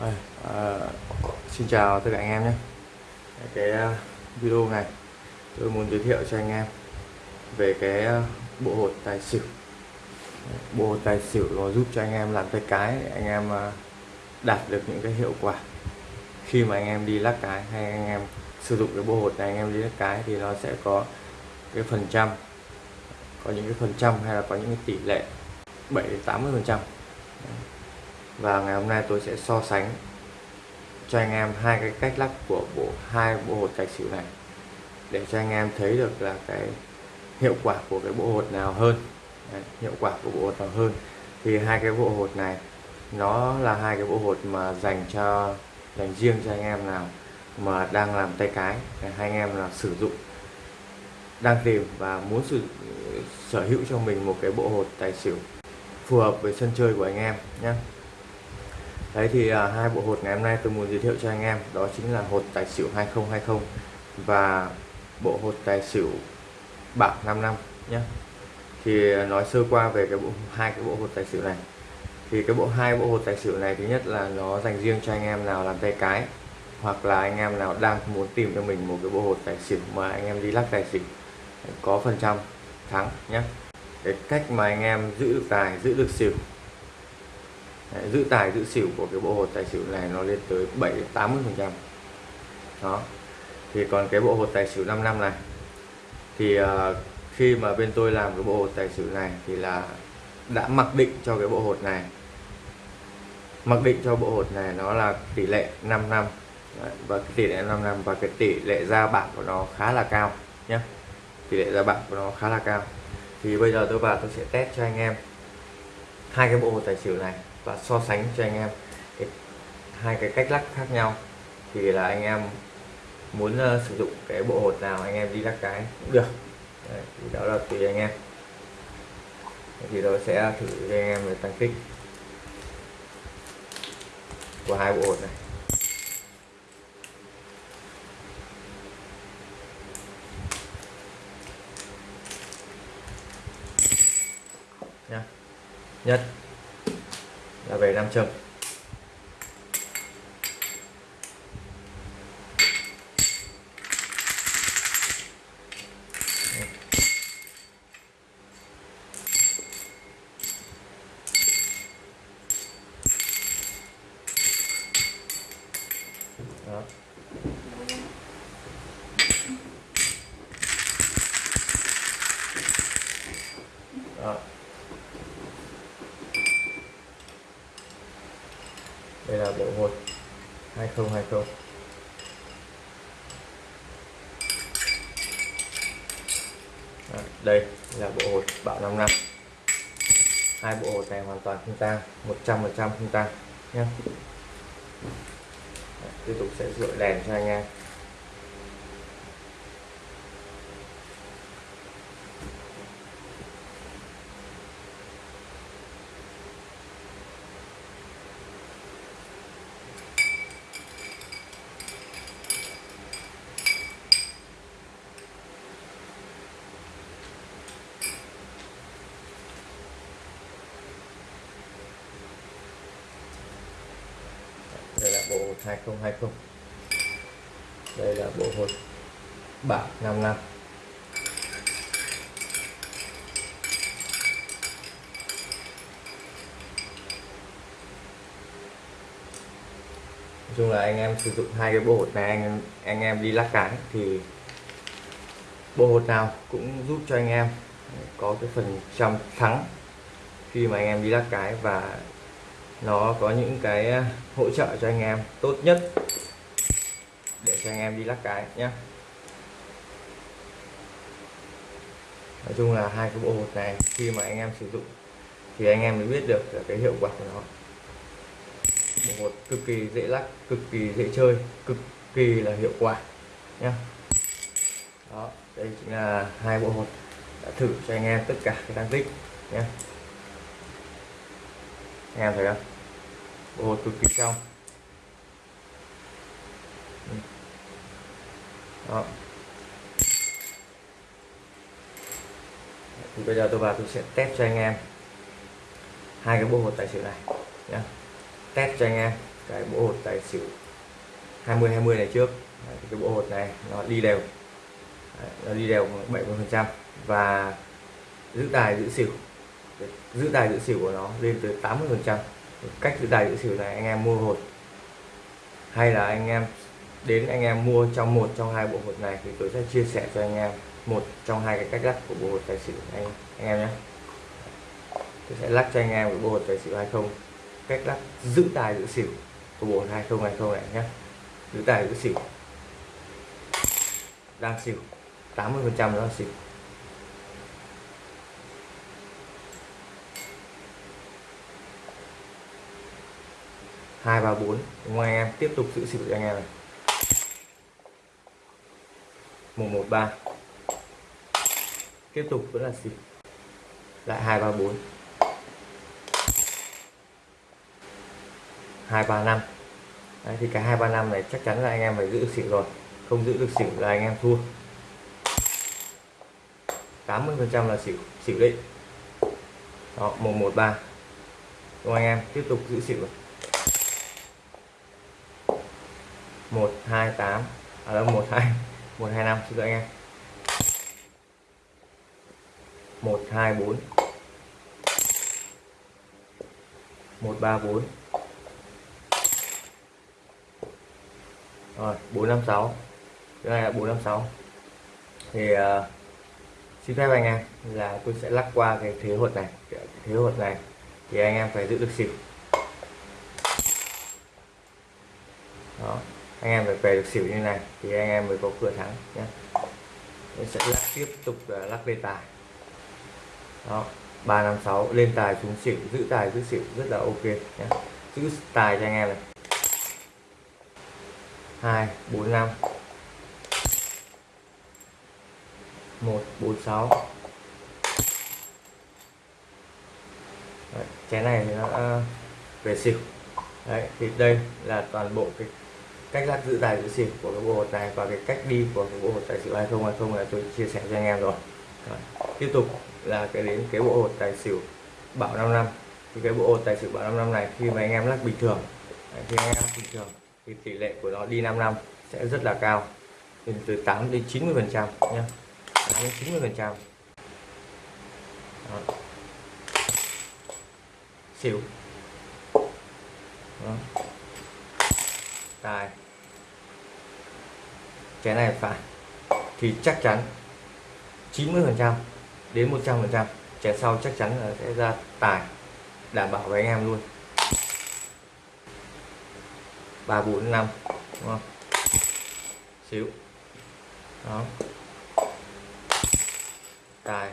À, à, xin chào tất cả anh em nhé. Cái uh, video này tôi muốn giới thiệu cho anh em về cái uh, bộ hột tài xỉu. Bộ hột tài xỉu nó giúp cho anh em làm tay cái để anh em uh, đạt được những cái hiệu quả. Khi mà anh em đi lắc cái hay anh em sử dụng cái bộ hột này anh em đi lắc cái thì nó sẽ có cái phần trăm có những cái phần trăm hay là có những cái tỷ lệ 7 80 phần trăm và ngày hôm nay tôi sẽ so sánh cho anh em hai cái cách lắc của bộ hai bộ hột tài xỉu này. Để cho anh em thấy được là cái hiệu quả của cái bộ hột nào hơn. Đấy, hiệu quả của bộ hột nào hơn. Thì hai cái bộ hột này nó là hai cái bộ hột mà dành cho dành riêng cho anh em nào mà đang làm tay cái. Để hai anh em là sử dụng đang tìm và muốn sử sở hữu cho mình một cái bộ hột tài xỉu phù hợp với sân chơi của anh em nhé đấy thì à, hai bộ hột ngày hôm nay tôi muốn giới thiệu cho anh em đó chính là hột tài xỉu 2020 và bộ hột tài xỉu bạc 5 năm nhé thì à, nói sơ qua về cái bộ hai cái bộ hột tài xỉu này. Thì cái bộ hai bộ hột tài xỉu này thứ nhất là nó dành riêng cho anh em nào làm tay cái hoặc là anh em nào đang muốn tìm cho mình một cái bộ hột tài xỉu mà anh em đi lắc tài xỉu có phần trăm thắng nhé cái cách mà anh em giữ được tài giữ được xỉu Đấy, giữ tài giữ xỉu của cái bộ hột tài xỉu này nó lên tới 7 80 phần trăm. Đó. Thì còn cái bộ hột tài xỉu 5 năm này thì uh, khi mà bên tôi làm cái bộ hột tài xỉu này thì là đã mặc định cho cái bộ hột này. Mặc định cho bộ hột này nó là tỷ lệ 5 năm. Đấy, và cái tỷ lệ 5 năm và cái tỷ lệ ra bảng của nó khá là cao nhé tỷ lệ ra bảng của nó khá là cao. Thì bây giờ tôi vào tôi sẽ test cho anh em hai cái bộ hột tài xỉu này và so sánh cho anh em. Cái, hai cái cách lắc khác nhau. Thì là anh em muốn uh, sử dụng cái bộ hột nào anh em đi lắc cái. Cũng được. Đấy, thì đó là tùy anh em. Thì tôi sẽ thử cho anh em về tăng tích của hai bộ hột này nhất. Là về nam châm đó đó đây là bộ hột 2020 Đó, đây là bộ hột bạo 5 năm. Hai bộ hột này hoàn toàn không tang 100% không tang nhé tiếp tục sẽ dội đèn cho anh em đây là bộ hột 2020 đây là bộ hột bạc 5 năm. Nói chung là anh em sử dụng hai cái bộ hột này, anh em anh em đi lắc cái thì bộ hột nào cũng giúp cho anh em có cái phần trăm thắng khi mà anh em đi lắc cái và nó có những cái à, hỗ trợ cho anh em tốt nhất để cho anh em đi lắc cái nhé Nói chung là hai cái bộ hột này khi mà anh em sử dụng thì anh em mới biết được cái hiệu quả của nó. Bộ hột cực kỳ dễ lắc, cực kỳ dễ chơi, cực kỳ là hiệu quả nhé đó, đây chính là hai bộ hột đã thử cho anh em tất cả cái tăng tích nhé anh em thấy không bộ hột cực kỳ trong ừ. đó. Thì bây giờ tôi vào tôi sẽ test cho anh em hai cái bộ hột tài xỉu này nhé test cho anh em cái bộ hột tài xỉu 20 20 này trước. Đấy, thì cái bộ hột này nó đi đều. Đấy, nó đi đều 70 phần trăm và giữ tài giữ xỉu giữ tài giữ xỉu của nó lên tới 80 phần trăm. Cách giữ tài giữ xỉu này anh em mua hột. Hay là anh em đến anh em mua trong một trong hai bộ hột này thì tôi sẽ chia sẻ cho anh em một trong hai cái cách lắc của bộ hột tài xỉu anh anh em nhé. Tôi sẽ lắc cho anh em cái bộ hột tài xỉu hay không. Cách lắc giữ tài giữ xỉu của bộ hột 2020 này nhé. Giữ tài giữ xỉu đang xỉu. 80 phần trăm đó là xỉu. hai, ba, bốn. Ngoài anh em? Tiếp tục giữ xỉu cho anh em này. Một một, ba. Tiếp tục vẫn là xỉu lại hai, ba, bốn. Hai, ba, năm. Thì cả hai, ba, năm này chắc chắn là anh em phải giữ được xỉu rồi. Không giữ được xỉu là anh em thua. 80% là xỉu xỉu định. Đó 113 đúng anh em? Tiếp tục giữ xỉu rồi. 128 à đâu 12 125 xin lỗi anh em. 124 134 rồi 456 cái này là 456 thì uh, xin phép anh em là tôi sẽ lắc qua cái thế hột này cái thế hột này. Thì anh em phải giữ được xỉu. Đó anh em phải về được xỉu như này, thì anh em mới có cửa thắng nhé mình sẽ lắc tiếp tục à, lắc lên tài. Đó, ba năm sáu, lên tài xuống xỉu, giữ tài giữ xỉu rất là ok nhé giữ tài cho anh em này. Hai, bốn năm. Một, bốn sáu. Chén này thì nó à, về xỉu. Đấy, thì đây là toàn bộ cái cách lắc giữ tài giữ xỉu của cái bộ hột này và cái cách đi của cái bộ hột tài xỉu 2020 là tôi chia sẻ cho anh em rồi. Đấy. tiếp tục là cái đến cái bộ hột tài xỉu bảo 5 năm. Thì cái bộ hột tài xỉu bảo 5 năm này khi mà anh em lắc bình thường đấy, khi anh em bình thường thì tỷ lệ của nó đi 5 năm sẽ rất là cao. Từ từ 8 đến 90 phần trăm nhé 8 đến 90 phần trăm. Xỉu. Đó đây cái này phải. Thì chắc chắn 90 phần trăm đến 100 phần trăm. Chén sau chắc chắn là sẽ ra tài, đảm bảo với anh em luôn. ba bốn năm, đúng không? Xíu. Đó. Tài.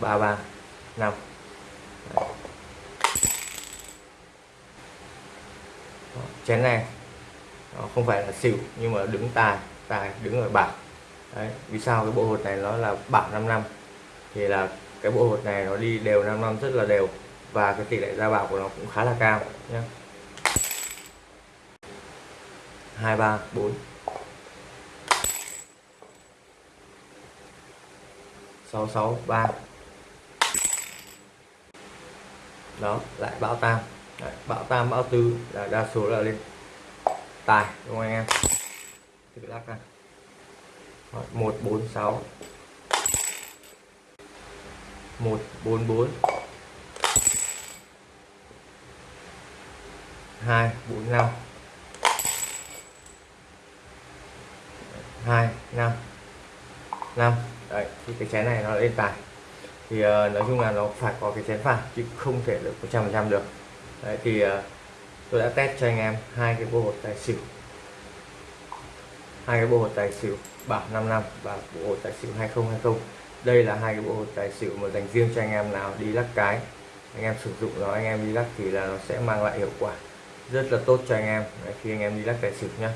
Ba ba năm. Chén ngang nó không phải là xỉu, nhưng mà đứng tài tài đứng ở bảng. Đấy, vì sao cái bộ hột này nó là bảng 5 năm? Thì là cái bộ hột này nó đi đều 5 năm rất là đều, và cái tỷ lệ ra bảo của nó cũng khá là cao nhé hai, ba, bốn. Sáu sáu, ba. Đó, lại bão tam Đấy, bão tam bão tư là đa số là lên tài đúng không anh em? Tự lắc này một bốn sáu. Một bốn bốn. Hai bốn năm. Hai năm. Năm. Đấy thì cái chén này nó lên tài. Thì uh, nói chung là nó phải có cái chén phải chứ không thể được 100% được đấy thì ờ, tôi đã test cho anh em hai cái bộ hột tài xỉu. Hai cái bộ hột tài xỉu bảo 5 năm và bộ hột tài xỉu 2020 đây là hai cái bộ hột tài xỉu mà dành riêng cho anh em nào đi lắc cái. Anh em sử dụng nó anh em đi lắc thì là nó sẽ mang lại hiệu quả rất là tốt cho anh em. Đấy, khi anh em đi lắc tài xỉu nhá.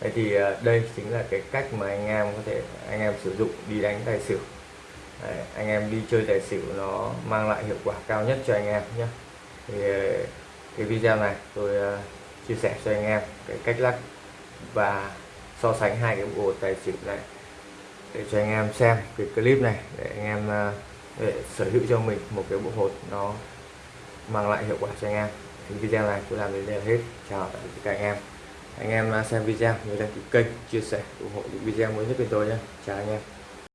Đấy thì ờ, đây chính là cái cách mà anh em có thể anh em sử dụng đi đánh tài xỉu. Đấy, anh em đi chơi tài xỉu nó mang lại hiệu quả cao nhất cho anh em nhé thì ờ, cái video này tôi uh, chia sẻ cho anh em cái cách lắc và so sánh hai cái bộ tài xỉu này để cho anh em xem cái clip này để anh em uh, để sở hữu cho mình một cái bộ hột nó mang lại hiệu quả cho anh em. Thì video này tôi làm đến đây là hết. Chào tạm biệt các anh em. Anh em ờ, xem video nhớ đăng ký kênh chia sẻ ủng hộ những video mới nhất bên tôi nhé. Chào anh em.